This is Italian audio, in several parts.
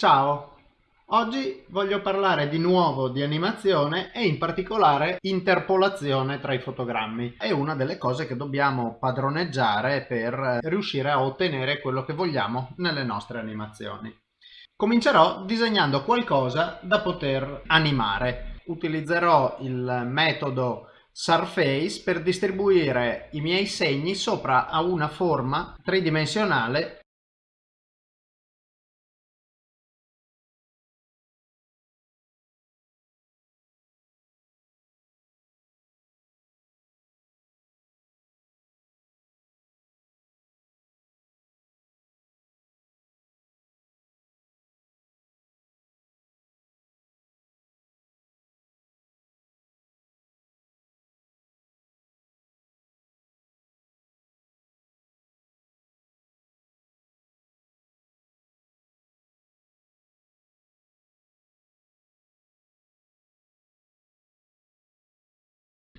Ciao! Oggi voglio parlare di nuovo di animazione e in particolare interpolazione tra i fotogrammi. È una delle cose che dobbiamo padroneggiare per riuscire a ottenere quello che vogliamo nelle nostre animazioni. Comincerò disegnando qualcosa da poter animare. Utilizzerò il metodo Surface per distribuire i miei segni sopra a una forma tridimensionale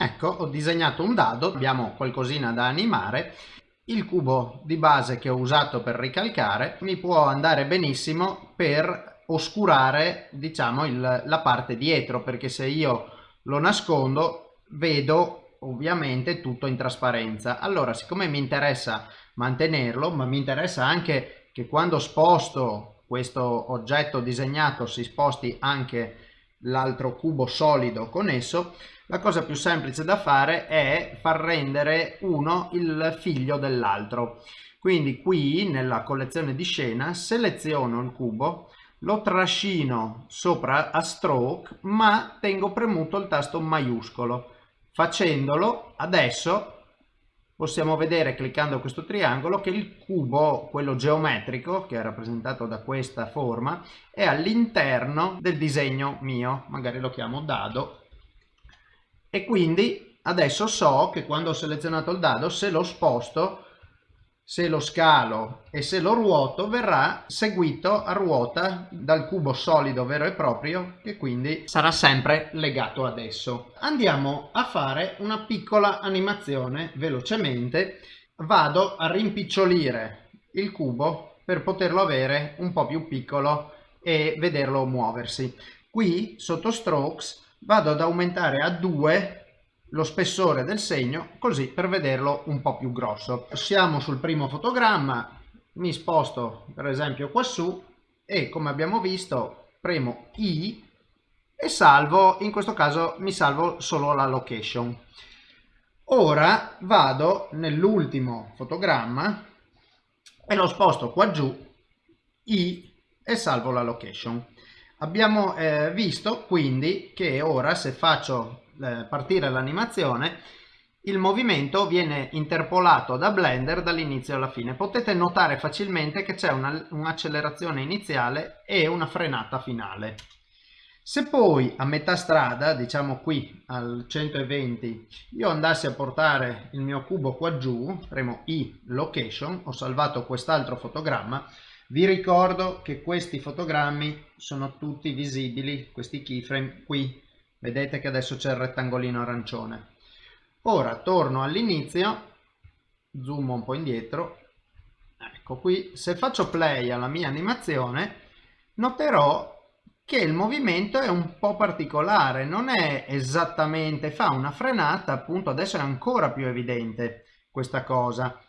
Ecco, ho disegnato un dado, abbiamo qualcosina da animare. Il cubo di base che ho usato per ricalcare mi può andare benissimo per oscurare, diciamo, il, la parte dietro, perché se io lo nascondo vedo ovviamente tutto in trasparenza. Allora, siccome mi interessa mantenerlo, ma mi interessa anche che quando sposto questo oggetto disegnato si sposti anche l'altro cubo solido con esso, la cosa più semplice da fare è far rendere uno il figlio dell'altro. Quindi qui nella collezione di scena seleziono il cubo, lo trascino sopra a stroke ma tengo premuto il tasto maiuscolo. Facendolo adesso possiamo vedere cliccando questo triangolo che il cubo, quello geometrico, che è rappresentato da questa forma, è all'interno del disegno mio, magari lo chiamo dado, e quindi adesso so che quando ho selezionato il dado, se lo sposto, se lo scalo e se lo ruoto, verrà seguito a ruota dal cubo solido vero e proprio, che quindi sarà sempre legato ad esso. Andiamo a fare una piccola animazione velocemente. Vado a rimpicciolire il cubo per poterlo avere un po' più piccolo e vederlo muoversi. Qui sotto strokes vado ad aumentare a 2 lo spessore del segno così per vederlo un po' più grosso. Siamo sul primo fotogramma, mi sposto per esempio qua su e come abbiamo visto premo I e salvo, in questo caso mi salvo solo la location. Ora vado nell'ultimo fotogramma e lo sposto qua giù I e salvo la location. Abbiamo eh, visto quindi che ora se faccio eh, partire l'animazione il movimento viene interpolato da Blender dall'inizio alla fine. Potete notare facilmente che c'è un'accelerazione iniziale e una frenata finale. Se poi a metà strada, diciamo qui al 120, io andassi a portare il mio cubo qua giù, premo I location, ho salvato quest'altro fotogramma, vi ricordo che questi fotogrammi sono tutti visibili, questi keyframe qui, vedete che adesso c'è il rettangolino arancione. Ora torno all'inizio, zoom un po' indietro, ecco qui, se faccio play alla mia animazione noterò che il movimento è un po' particolare, non è esattamente, fa una frenata, appunto adesso è ancora più evidente questa cosa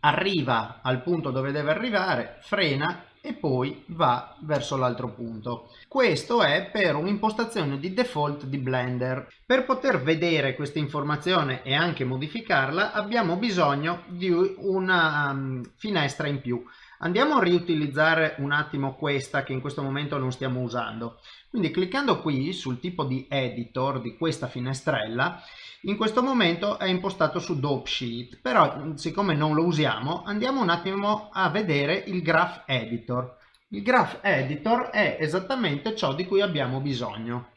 arriva al punto dove deve arrivare, frena e poi va verso l'altro punto. Questo è per un'impostazione di default di Blender. Per poter vedere questa informazione e anche modificarla abbiamo bisogno di una um, finestra in più. Andiamo a riutilizzare un attimo questa che in questo momento non stiamo usando. Quindi cliccando qui sul tipo di editor di questa finestrella, in questo momento è impostato su Dope Sheet, però siccome non lo usiamo andiamo un attimo a vedere il Graph Editor. Il Graph Editor è esattamente ciò di cui abbiamo bisogno.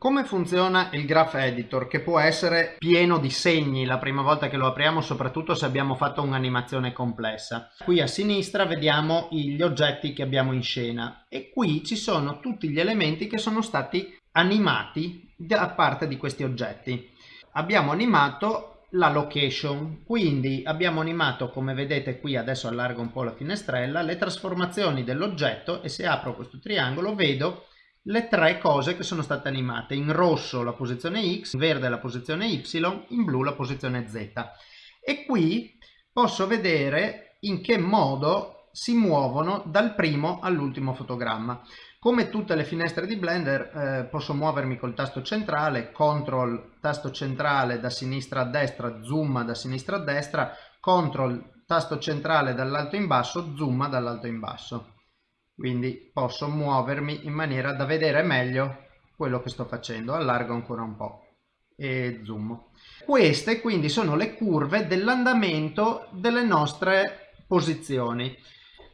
Come funziona il Graph Editor che può essere pieno di segni la prima volta che lo apriamo soprattutto se abbiamo fatto un'animazione complessa. Qui a sinistra vediamo gli oggetti che abbiamo in scena e qui ci sono tutti gli elementi che sono stati animati da parte di questi oggetti. Abbiamo animato la location quindi abbiamo animato come vedete qui adesso allargo un po' la finestrella le trasformazioni dell'oggetto e se apro questo triangolo vedo le tre cose che sono state animate. In rosso la posizione x in verde la posizione y in blu la posizione z. E qui posso vedere in che modo si muovono dal primo all'ultimo fotogramma. Come tutte le finestre di Blender eh, posso muovermi col tasto centrale, CTRL tasto centrale da sinistra a destra, zoom da sinistra a destra, CTRL tasto centrale dall'alto in basso, zoom dall'alto in basso. Quindi posso muovermi in maniera da vedere meglio quello che sto facendo. Allargo ancora un po' e zoom. Queste quindi sono le curve dell'andamento delle nostre posizioni.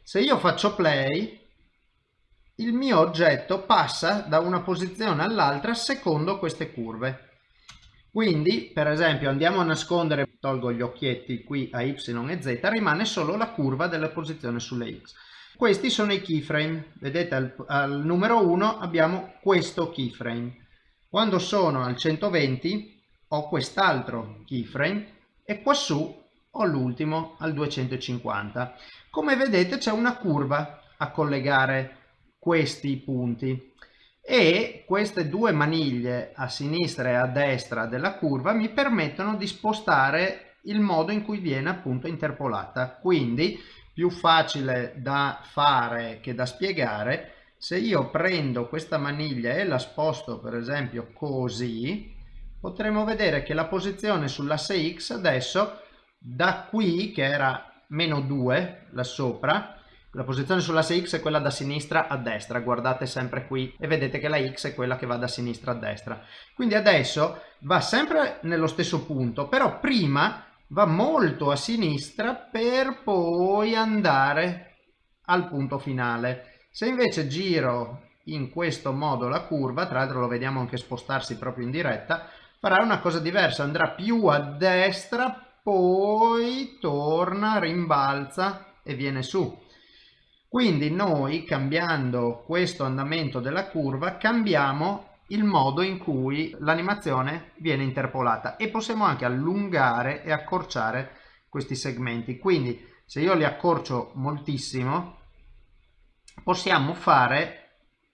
Se io faccio play il mio oggetto passa da una posizione all'altra secondo queste curve. Quindi, per esempio, andiamo a nascondere, tolgo gli occhietti qui a Y e Z, rimane solo la curva della posizione sulle X. Questi sono i keyframe. Vedete al, al numero 1 abbiamo questo keyframe. Quando sono al 120 ho quest'altro keyframe e quassù ho l'ultimo al 250. Come vedete c'è una curva a collegare questi punti e queste due maniglie a sinistra e a destra della curva mi permettono di spostare il modo in cui viene appunto interpolata quindi più facile da fare che da spiegare se io prendo questa maniglia e la sposto per esempio così potremo vedere che la posizione sull'asse x adesso da qui che era meno 2 là sopra la posizione sull'asse X è quella da sinistra a destra, guardate sempre qui e vedete che la X è quella che va da sinistra a destra. Quindi adesso va sempre nello stesso punto, però prima va molto a sinistra per poi andare al punto finale. Se invece giro in questo modo la curva, tra l'altro lo vediamo anche spostarsi proprio in diretta, farà una cosa diversa, andrà più a destra, poi torna, rimbalza e viene su. Quindi noi cambiando questo andamento della curva cambiamo il modo in cui l'animazione viene interpolata e possiamo anche allungare e accorciare questi segmenti. Quindi se io li accorcio moltissimo possiamo fare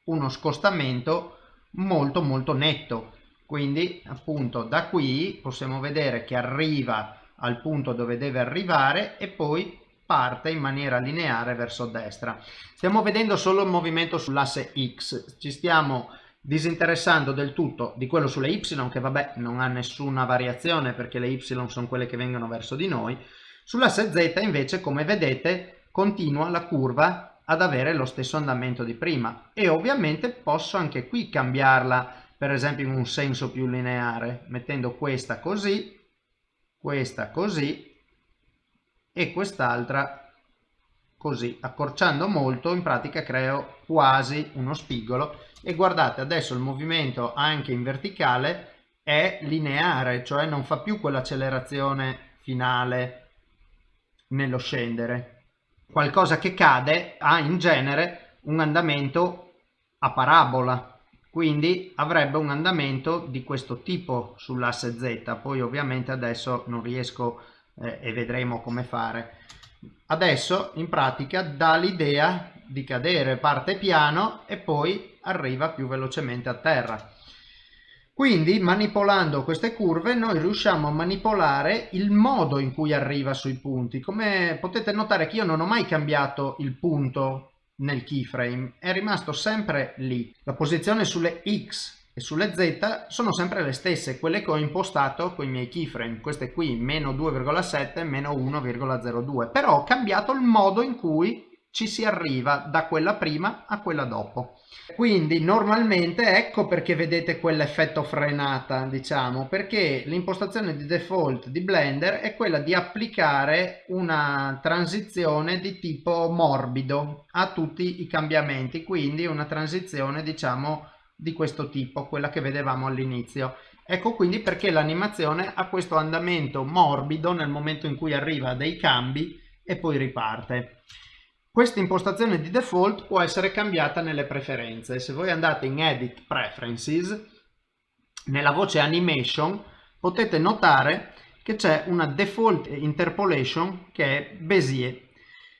uno scostamento molto molto netto. Quindi appunto da qui possiamo vedere che arriva al punto dove deve arrivare e poi parte in maniera lineare verso destra. Stiamo vedendo solo il movimento sull'asse X, ci stiamo disinteressando del tutto di quello sulle Y che vabbè non ha nessuna variazione perché le Y sono quelle che vengono verso di noi. Sull'asse Z invece come vedete continua la curva ad avere lo stesso andamento di prima e ovviamente posso anche qui cambiarla per esempio in un senso più lineare mettendo questa così, questa così e quest'altra così accorciando molto in pratica creo quasi uno spigolo e guardate adesso il movimento anche in verticale è lineare cioè non fa più quell'accelerazione finale nello scendere qualcosa che cade ha in genere un andamento a parabola quindi avrebbe un andamento di questo tipo sull'asse z poi ovviamente adesso non riesco eh, e vedremo come fare. Adesso in pratica dà l'idea di cadere, parte piano e poi arriva più velocemente a terra. Quindi manipolando queste curve noi riusciamo a manipolare il modo in cui arriva sui punti. Come potete notare che io non ho mai cambiato il punto nel keyframe, è rimasto sempre lì. La posizione sulle X e sulle Z sono sempre le stesse, quelle che ho impostato con i miei keyframe, queste qui meno 2,7, meno 1,02, però ho cambiato il modo in cui ci si arriva da quella prima a quella dopo. Quindi normalmente ecco perché vedete quell'effetto frenata, diciamo, perché l'impostazione di default di Blender è quella di applicare una transizione di tipo morbido a tutti i cambiamenti, quindi una transizione diciamo di questo tipo, quella che vedevamo all'inizio. Ecco quindi perché l'animazione ha questo andamento morbido nel momento in cui arriva dei cambi e poi riparte. Questa impostazione di default può essere cambiata nelle preferenze. Se voi andate in Edit Preferences, nella voce Animation, potete notare che c'è una default interpolation che è Bézier.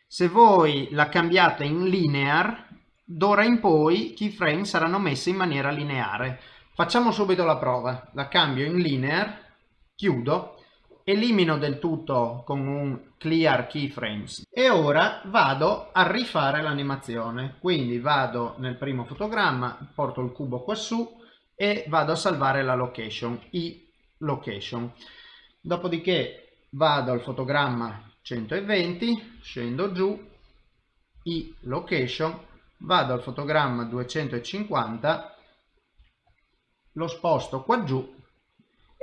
Se voi la cambiate in linear, d'ora in poi i keyframe saranno messi in maniera lineare. Facciamo subito la prova. La cambio in linear, chiudo, elimino del tutto con un clear keyframes e ora vado a rifare l'animazione. Quindi vado nel primo fotogramma, porto il cubo qua su e vado a salvare la location, i location. Dopodiché vado al fotogramma 120, scendo giù, i location, vado al fotogramma 250, lo sposto qua giù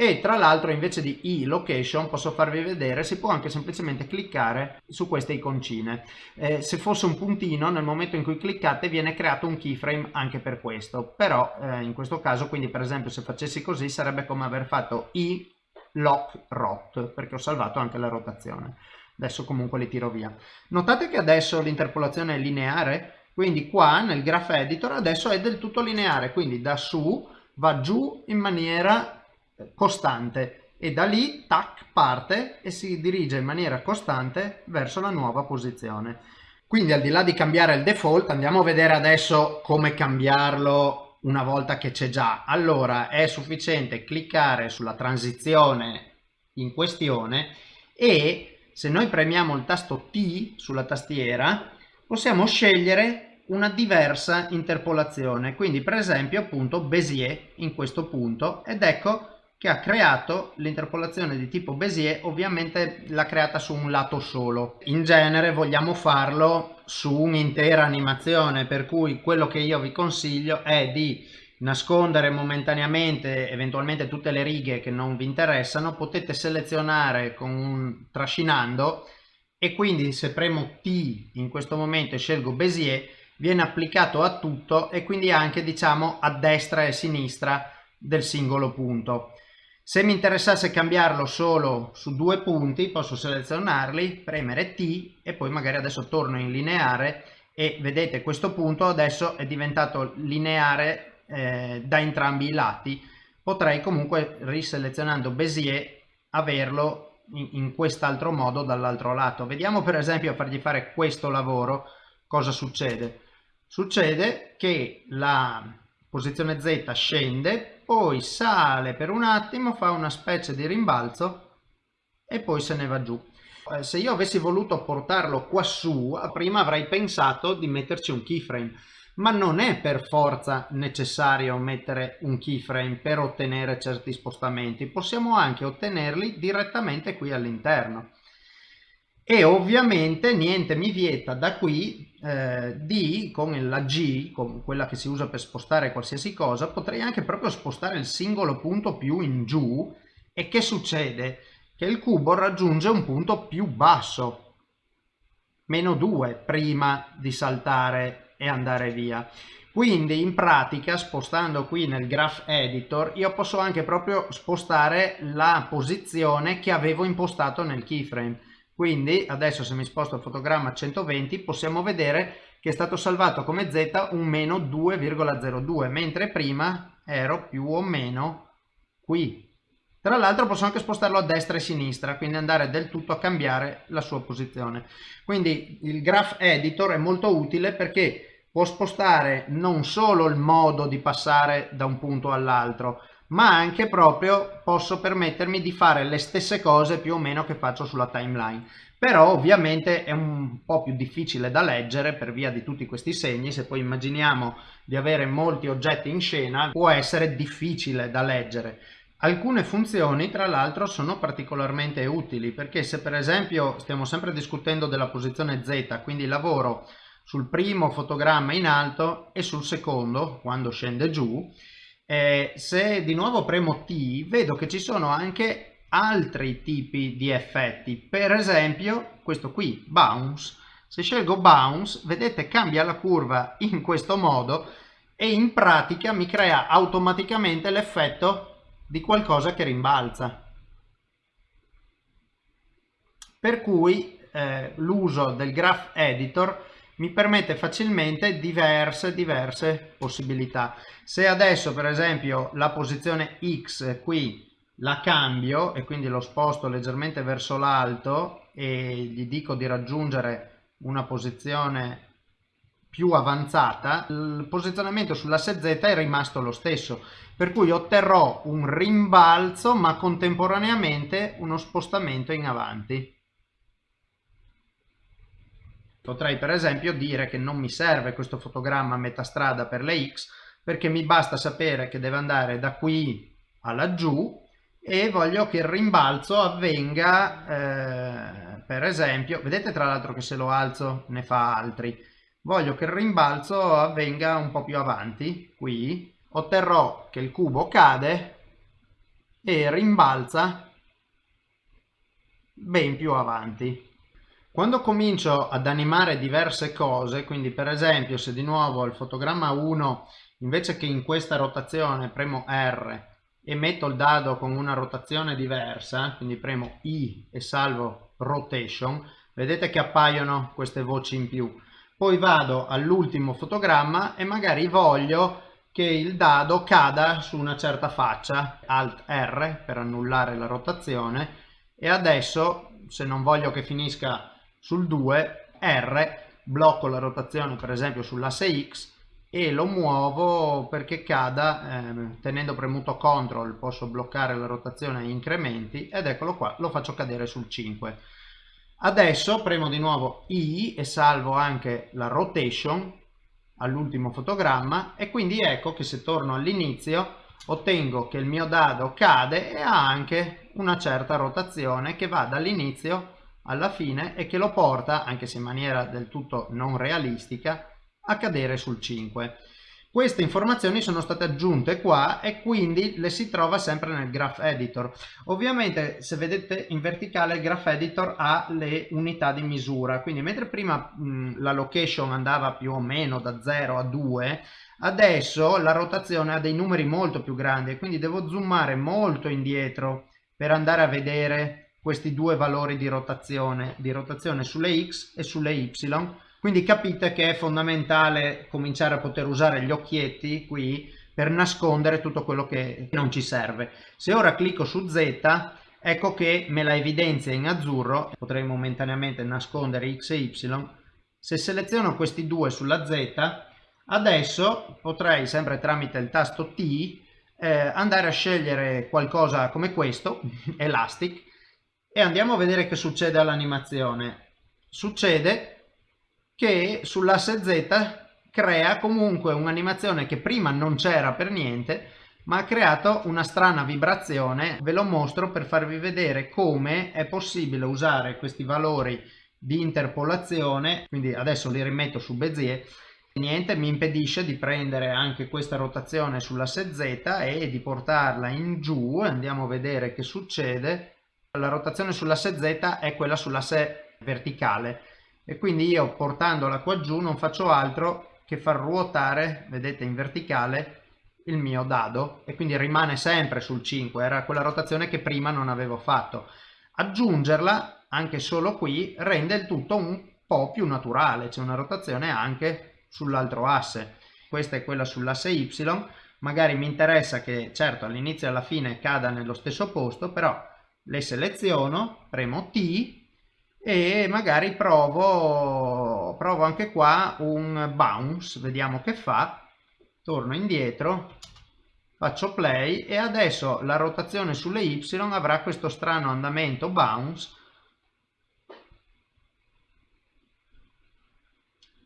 e tra l'altro invece di i location posso farvi vedere si può anche semplicemente cliccare su queste iconcine. Eh, se fosse un puntino nel momento in cui cliccate viene creato un keyframe anche per questo. Però eh, in questo caso quindi per esempio se facessi così sarebbe come aver fatto i lock rot perché ho salvato anche la rotazione. Adesso comunque li tiro via. Notate che adesso l'interpolazione è lineare? Quindi qua nel graph editor adesso è del tutto lineare. Quindi da su va giù in maniera costante. E da lì tac parte e si dirige in maniera costante verso la nuova posizione. Quindi al di là di cambiare il default andiamo a vedere adesso come cambiarlo una volta che c'è già. Allora è sufficiente cliccare sulla transizione in questione e se noi premiamo il tasto T sulla tastiera possiamo scegliere una diversa interpolazione. Quindi per esempio appunto Bézier in questo punto. Ed ecco che ha creato l'interpolazione di tipo Bézier, ovviamente l'ha creata su un lato solo. In genere vogliamo farlo su un'intera animazione, per cui quello che io vi consiglio è di nascondere momentaneamente eventualmente tutte le righe che non vi interessano, potete selezionare con un trascinando e quindi se premo T in questo momento e scelgo Bézier viene applicato a tutto e quindi anche diciamo a destra e a sinistra del singolo punto. Se mi interessasse cambiarlo solo su due punti posso selezionarli, premere T e poi magari adesso torno in lineare e vedete questo punto adesso è diventato lineare eh, da entrambi i lati. Potrei comunque riselezionando Bézier averlo in, in quest'altro modo dall'altro lato. Vediamo per esempio a fargli fare questo lavoro cosa succede. Succede che la posizione Z scende, poi sale per un attimo, fa una specie di rimbalzo e poi se ne va giù. Eh, se io avessi voluto portarlo qua su, prima avrei pensato di metterci un keyframe, ma non è per forza necessario mettere un keyframe per ottenere certi spostamenti, possiamo anche ottenerli direttamente qui all'interno e ovviamente niente mi vieta da qui eh, di con la G con quella che si usa per spostare qualsiasi cosa potrei anche proprio spostare il singolo punto più in giù. E che succede? Che il cubo raggiunge un punto più basso. Meno 2 prima di saltare e andare via. Quindi in pratica spostando qui nel graph editor io posso anche proprio spostare la posizione che avevo impostato nel keyframe quindi adesso se mi sposto il fotogramma a 120 possiamo vedere che è stato salvato come z un meno 2,02 mentre prima ero più o meno qui. Tra l'altro posso anche spostarlo a destra e a sinistra quindi andare del tutto a cambiare la sua posizione. Quindi il graph editor è molto utile perché può spostare non solo il modo di passare da un punto all'altro ma anche proprio posso permettermi di fare le stesse cose più o meno che faccio sulla timeline. Però ovviamente è un po' più difficile da leggere per via di tutti questi segni. Se poi immaginiamo di avere molti oggetti in scena può essere difficile da leggere. Alcune funzioni tra l'altro sono particolarmente utili perché se per esempio stiamo sempre discutendo della posizione z quindi lavoro sul primo fotogramma in alto e sul secondo quando scende giù eh, se di nuovo premo T vedo che ci sono anche altri tipi di effetti. Per esempio questo qui bounce. Se scelgo bounce vedete cambia la curva in questo modo e in pratica mi crea automaticamente l'effetto di qualcosa che rimbalza. Per cui eh, l'uso del graph editor mi permette facilmente diverse diverse possibilità se adesso per esempio la posizione x qui la cambio e quindi lo sposto leggermente verso l'alto e gli dico di raggiungere una posizione più avanzata, il posizionamento sull'asse Z è rimasto lo stesso, per cui otterrò un rimbalzo ma contemporaneamente uno spostamento in avanti. Potrei per esempio dire che non mi serve questo fotogramma a metà strada per le X perché mi basta sapere che deve andare da qui a laggiù e voglio che il rimbalzo avvenga eh, per esempio, vedete tra l'altro che se lo alzo ne fa altri, voglio che il rimbalzo avvenga un po' più avanti, qui, otterrò che il cubo cade e rimbalza ben più avanti. Quando comincio ad animare diverse cose, quindi per esempio se di nuovo il fotogramma 1 invece che in questa rotazione premo R e metto il dado con una rotazione diversa, quindi premo I e salvo rotation, vedete che appaiono queste voci in più. Poi vado all'ultimo fotogramma e magari voglio che il dado cada su una certa faccia, Alt R per annullare la rotazione e adesso se non voglio che finisca sul 2 R blocco la rotazione per esempio sull'asse X e lo muovo perché cada eh, tenendo premuto CTRL posso bloccare la rotazione a incrementi ed eccolo qua lo faccio cadere sul 5 adesso premo di nuovo I e salvo anche la rotation all'ultimo fotogramma e quindi ecco che se torno all'inizio ottengo che il mio dado cade e ha anche una certa rotazione che va dall'inizio alla fine e che lo porta, anche se in maniera del tutto non realistica, a cadere sul 5. Queste informazioni sono state aggiunte qua e quindi le si trova sempre nel Graph Editor. Ovviamente se vedete in verticale il Graph Editor ha le unità di misura, quindi mentre prima mh, la location andava più o meno da 0 a 2, adesso la rotazione ha dei numeri molto più grandi e quindi devo zoomare molto indietro per andare a vedere questi due valori di rotazione, di rotazione sulle x e sulle y. Quindi capite che è fondamentale cominciare a poter usare gli occhietti qui per nascondere tutto quello che non ci serve. Se ora clicco su Z, ecco che me la evidenzia in azzurro, potrei momentaneamente nascondere x e y. Se seleziono questi due sulla Z, adesso potrei sempre tramite il tasto T eh, andare a scegliere qualcosa come questo, Elastic, e andiamo a vedere che succede all'animazione. Succede che sull'asse Z crea comunque un'animazione che prima non c'era per niente ma ha creato una strana vibrazione. Ve lo mostro per farvi vedere come è possibile usare questi valori di interpolazione. Quindi adesso li rimetto su Bezier. Niente mi impedisce di prendere anche questa rotazione sull'asse Z e di portarla in giù. Andiamo a vedere che succede la rotazione sull'asse Z è quella sull'asse verticale. E quindi io portandola qua giù non faccio altro che far ruotare, vedete in verticale, il mio dado. E quindi rimane sempre sul 5, era quella rotazione che prima non avevo fatto. Aggiungerla, anche solo qui, rende il tutto un po' più naturale, c'è una rotazione anche sull'altro asse. Questa è quella sull'asse Y, magari mi interessa che certo all'inizio e alla fine cada nello stesso posto, però le seleziono, premo T e magari provo, provo anche qua un bounce, vediamo che fa, torno indietro, faccio play e adesso la rotazione sulle Y avrà questo strano andamento bounce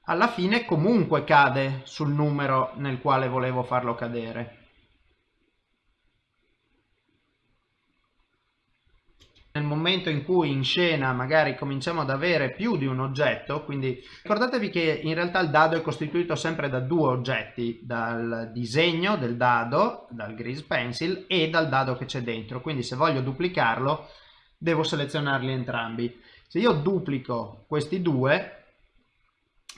alla fine comunque cade sul numero nel quale volevo farlo cadere. Nel momento in cui in scena magari cominciamo ad avere più di un oggetto, quindi ricordatevi che in realtà il dado è costituito sempre da due oggetti, dal disegno del dado, dal grease pencil e dal dado che c'è dentro, quindi se voglio duplicarlo devo selezionarli entrambi. Se io duplico questi due,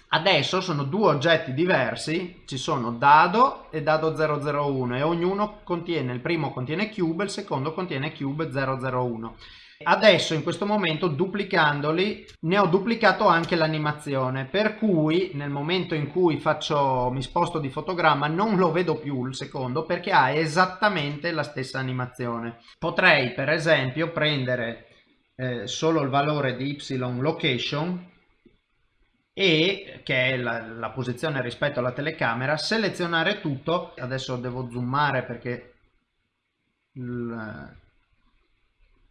adesso sono due oggetti diversi, ci sono dado e dado 001 e ognuno contiene, il primo contiene cube, il secondo contiene cube 001. Adesso in questo momento duplicandoli ne ho duplicato anche l'animazione per cui nel momento in cui faccio, mi sposto di fotogramma non lo vedo più il secondo perché ha esattamente la stessa animazione. Potrei per esempio prendere eh, solo il valore di y location e che è la, la posizione rispetto alla telecamera, selezionare tutto, adesso devo zoomare perché il,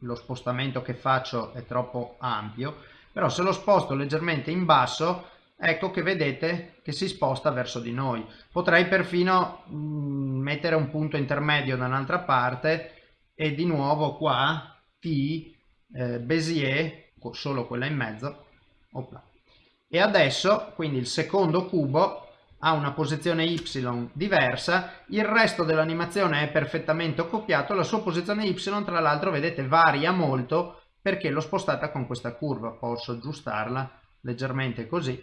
lo spostamento che faccio è troppo ampio, però se lo sposto leggermente in basso ecco che vedete che si sposta verso di noi. Potrei perfino mm, mettere un punto intermedio da un'altra parte e di nuovo qua T eh, Bézier, solo quella in mezzo, Opla. e adesso quindi il secondo cubo ha una posizione y diversa, il resto dell'animazione è perfettamente accoppiato, la sua posizione y tra l'altro vedete varia molto perché l'ho spostata con questa curva, posso aggiustarla leggermente così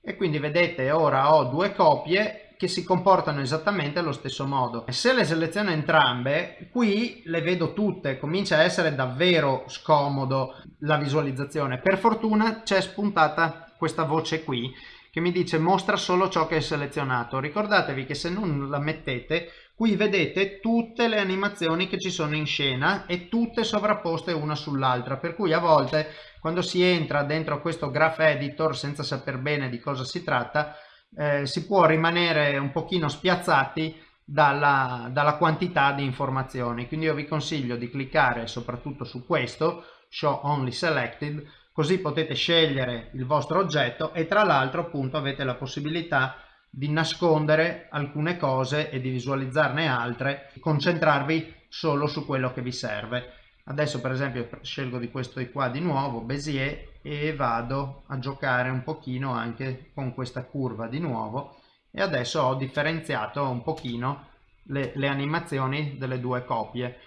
e quindi vedete ora ho due copie che si comportano esattamente allo stesso modo. Se le seleziono entrambe, qui le vedo tutte, comincia a essere davvero scomodo la visualizzazione. Per fortuna c'è spuntata questa voce qui che mi dice mostra solo ciò che è selezionato. Ricordatevi che se non la mettete, qui vedete tutte le animazioni che ci sono in scena e tutte sovrapposte una sull'altra, per cui a volte quando si entra dentro questo graph editor senza saper bene di cosa si tratta, eh, si può rimanere un pochino spiazzati dalla, dalla quantità di informazioni. Quindi io vi consiglio di cliccare soprattutto su questo, Show Only Selected, così potete scegliere il vostro oggetto e tra l'altro appunto avete la possibilità di nascondere alcune cose e di visualizzarne altre, concentrarvi solo su quello che vi serve. Adesso per esempio scelgo di questo di qua di nuovo, Bézier, e vado a giocare un pochino anche con questa curva di nuovo e adesso ho differenziato un pochino le, le animazioni delle due copie.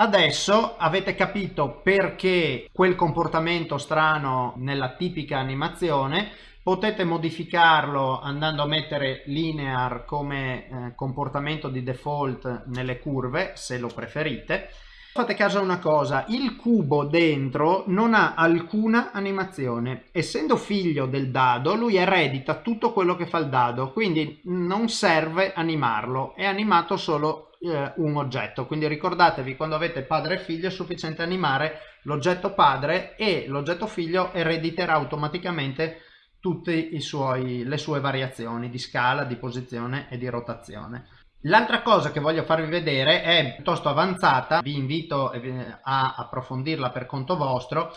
Adesso avete capito perché quel comportamento strano nella tipica animazione. Potete modificarlo andando a mettere linear come eh, comportamento di default nelle curve se lo preferite. Fate caso a una cosa il cubo dentro non ha alcuna animazione. Essendo figlio del dado lui eredita tutto quello che fa il dado quindi non serve animarlo è animato solo eh, un oggetto quindi ricordatevi quando avete padre e figlio è sufficiente animare l'oggetto padre e l'oggetto figlio erediterà automaticamente tutte le sue variazioni di scala, di posizione e di rotazione. L'altra cosa che voglio farvi vedere è piuttosto avanzata, vi invito eh, a approfondirla per conto vostro.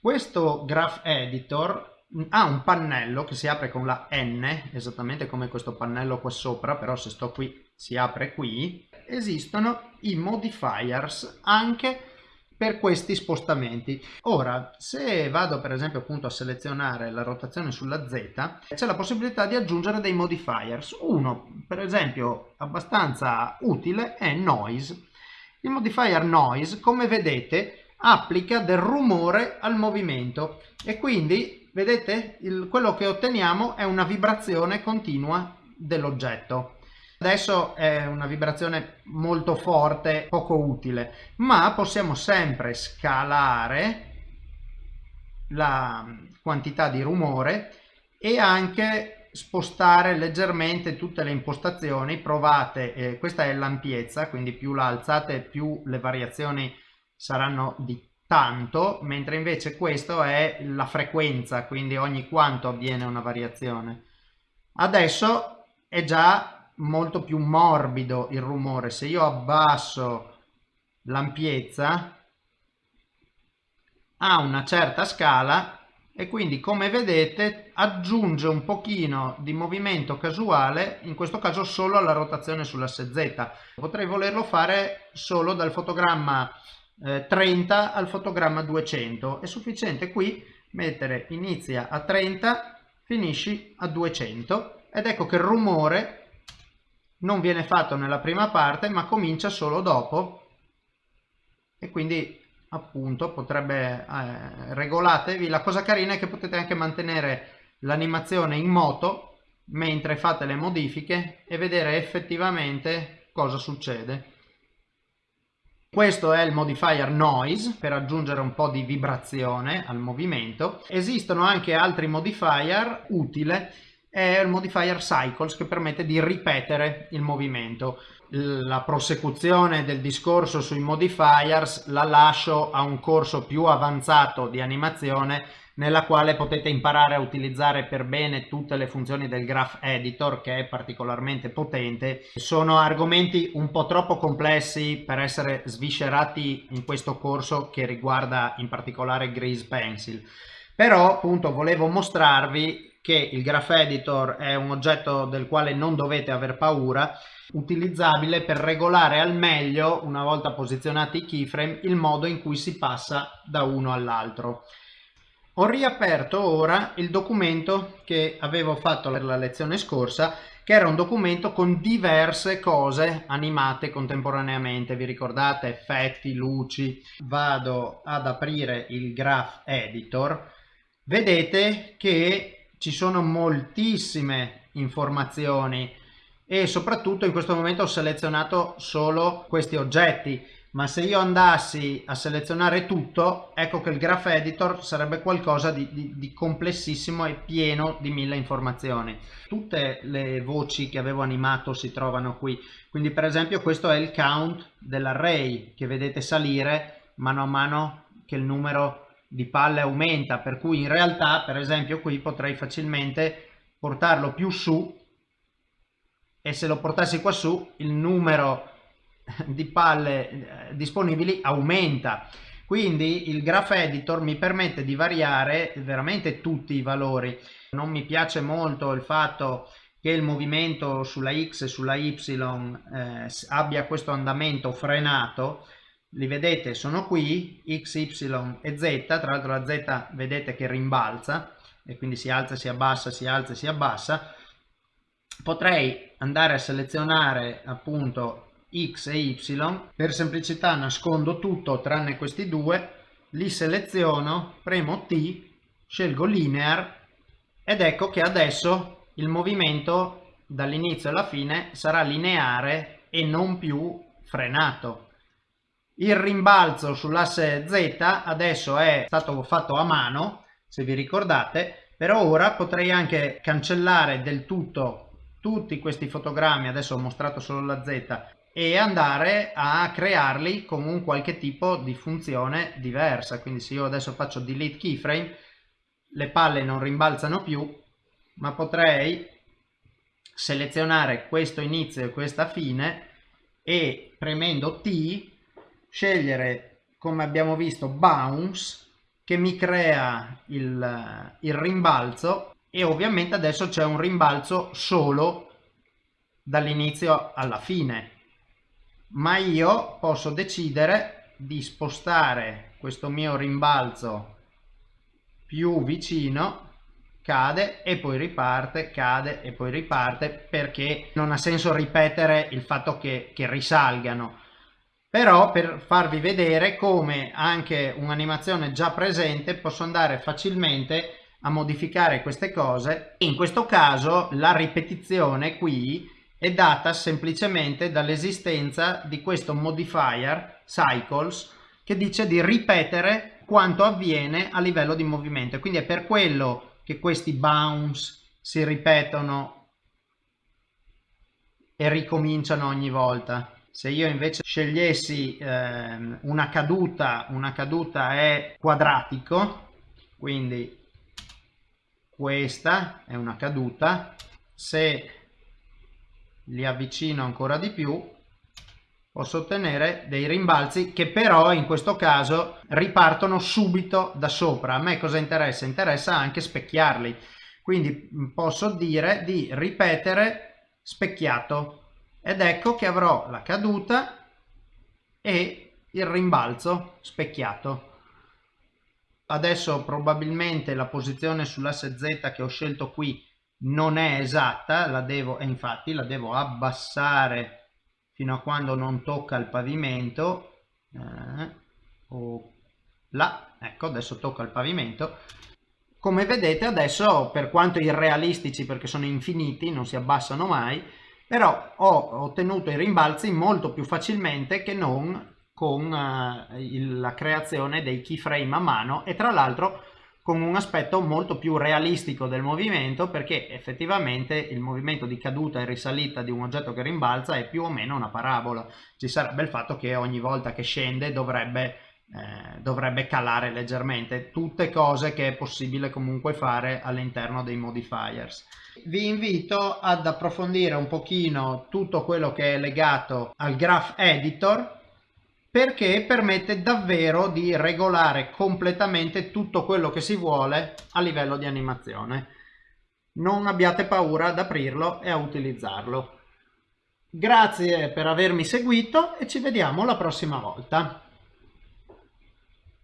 Questo Graph Editor ha un pannello che si apre con la N, esattamente come questo pannello qua sopra, però se sto qui si apre qui. Esistono i modifiers anche per questi spostamenti. Ora, se vado per esempio appunto a selezionare la rotazione sulla Z, c'è la possibilità di aggiungere dei modifiers. Uno, per esempio, abbastanza utile è noise. Il modifier noise, come vedete, applica del rumore al movimento e quindi, vedete, il, quello che otteniamo è una vibrazione continua dell'oggetto. Adesso è una vibrazione molto forte, poco utile, ma possiamo sempre scalare la quantità di rumore e anche spostare leggermente tutte le impostazioni. Provate eh, questa è l'ampiezza quindi più la alzate più le variazioni saranno di tanto mentre invece questo è la frequenza quindi ogni quanto avviene una variazione. Adesso è già molto più morbido il rumore. Se io abbasso l'ampiezza ha una certa scala e quindi come vedete aggiunge un pochino di movimento casuale in questo caso solo alla rotazione sull'asse Z. Potrei volerlo fare solo dal fotogramma eh, 30 al fotogramma 200 è sufficiente qui mettere inizia a 30 finisci a 200 ed ecco che il rumore non viene fatto nella prima parte ma comincia solo dopo. E quindi appunto potrebbe eh, regolatevi. La cosa carina è che potete anche mantenere l'animazione in moto mentre fate le modifiche e vedere effettivamente cosa succede. Questo è il modifier noise per aggiungere un po' di vibrazione al movimento. Esistono anche altri modifier utile è il modifier cycles che permette di ripetere il movimento. La prosecuzione del discorso sui modifiers la lascio a un corso più avanzato di animazione nella quale potete imparare a utilizzare per bene tutte le funzioni del Graph Editor che è particolarmente potente. Sono argomenti un po' troppo complessi per essere sviscerati in questo corso che riguarda in particolare Grease Pencil. Però appunto volevo mostrarvi che il Graph Editor è un oggetto del quale non dovete aver paura, utilizzabile per regolare al meglio, una volta posizionati i keyframe, il modo in cui si passa da uno all'altro. Ho riaperto ora il documento che avevo fatto per la lezione scorsa che era un documento con diverse cose animate contemporaneamente, vi ricordate? Effetti, luci. Vado ad aprire il Graph Editor. Vedete che ci sono moltissime informazioni e soprattutto in questo momento ho selezionato solo questi oggetti. Ma se io andassi a selezionare tutto ecco che il graph editor sarebbe qualcosa di, di, di, complessissimo e pieno di mille informazioni. Tutte le voci che avevo animato si trovano qui. Quindi per esempio questo è il count dell'array che vedete salire mano a mano che il numero di palle aumenta per cui in realtà per esempio qui potrei facilmente portarlo più su e se lo portassi qua su il numero di palle eh, disponibili aumenta. Quindi il graph editor mi permette di variare veramente tutti i valori. Non mi piace molto il fatto che il movimento sulla x e sulla y eh, abbia questo andamento frenato li vedete sono qui x y e z tra l'altro la z vedete che rimbalza e quindi si alza si abbassa si alza si abbassa. Potrei andare a selezionare appunto x e y per semplicità nascondo tutto tranne questi due li seleziono premo T scelgo linear ed ecco che adesso il movimento dall'inizio alla fine sarà lineare e non più frenato il rimbalzo sull'asse Z adesso è stato fatto a mano se vi ricordate però ora potrei anche cancellare del tutto tutti questi fotogrammi adesso ho mostrato solo la Z e andare a crearli con un qualche tipo di funzione diversa. Quindi se io adesso faccio delete keyframe le palle non rimbalzano più ma potrei selezionare questo inizio e questa fine e premendo T scegliere come abbiamo visto bounce che mi crea il, il rimbalzo. E ovviamente adesso c'è un rimbalzo solo dall'inizio alla fine. Ma io posso decidere di spostare questo mio rimbalzo più vicino cade e poi riparte cade e poi riparte perché non ha senso ripetere il fatto che, che risalgano però per farvi vedere come anche un'animazione già presente posso andare facilmente a modificare queste cose. In questo caso la ripetizione qui è data semplicemente dall'esistenza di questo modifier cycles che dice di ripetere quanto avviene a livello di movimento. Quindi è per quello che questi bounce si ripetono e ricominciano ogni volta se io invece scegliessi eh, una caduta una caduta è quadratico quindi questa è una caduta. Se li avvicino ancora di più posso ottenere dei rimbalzi che però in questo caso ripartono subito da sopra. A me cosa interessa? interessa anche specchiarli. Quindi posso dire di ripetere specchiato ed ecco che avrò la caduta e il rimbalzo specchiato. Adesso probabilmente la posizione sull'asse z che ho scelto qui non è esatta, la devo, e infatti la devo abbassare fino a quando non tocca il pavimento, eh, o là, ecco adesso tocca il pavimento, come vedete adesso per quanto irrealistici perché sono infiniti, non si abbassano mai, però ho ottenuto i rimbalzi molto più facilmente che non con uh, il, la creazione dei keyframe a mano e tra l'altro con un aspetto molto più realistico del movimento perché effettivamente il movimento di caduta e risalita di un oggetto che rimbalza è più o meno una parabola. Ci sarebbe il fatto che ogni volta che scende dovrebbe, eh, dovrebbe calare leggermente, tutte cose che è possibile comunque fare all'interno dei modifiers. Vi invito ad approfondire un pochino tutto quello che è legato al graph editor perché permette davvero di regolare completamente tutto quello che si vuole a livello di animazione. Non abbiate paura ad aprirlo e a utilizzarlo. Grazie per avermi seguito e ci vediamo la prossima volta.